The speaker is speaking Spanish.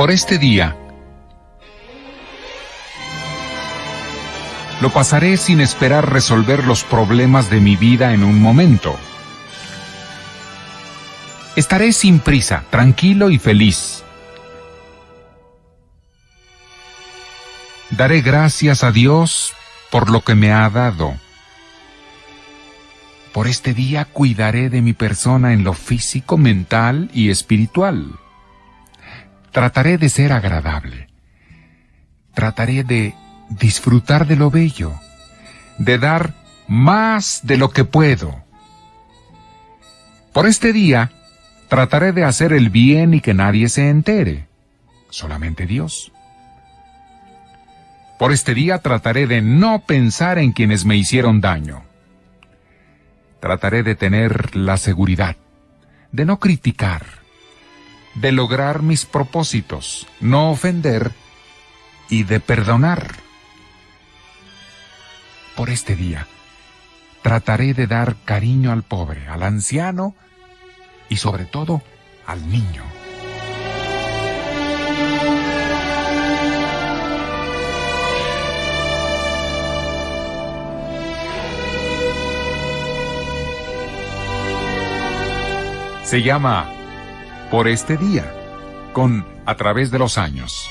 por este día. Lo pasaré sin esperar resolver los problemas de mi vida en un momento. Estaré sin prisa, tranquilo y feliz. Daré gracias a Dios por lo que me ha dado. Por este día cuidaré de mi persona en lo físico, mental y espiritual. Trataré de ser agradable. Trataré de disfrutar de lo bello, de dar más de lo que puedo. Por este día, trataré de hacer el bien y que nadie se entere, solamente Dios. Por este día trataré de no pensar en quienes me hicieron daño. Trataré de tener la seguridad, de no criticar, de lograr mis propósitos, no ofender y de perdonar. Por este día, trataré de dar cariño al pobre, al anciano y sobre todo al niño. Se llama Por este día, con A través de los años.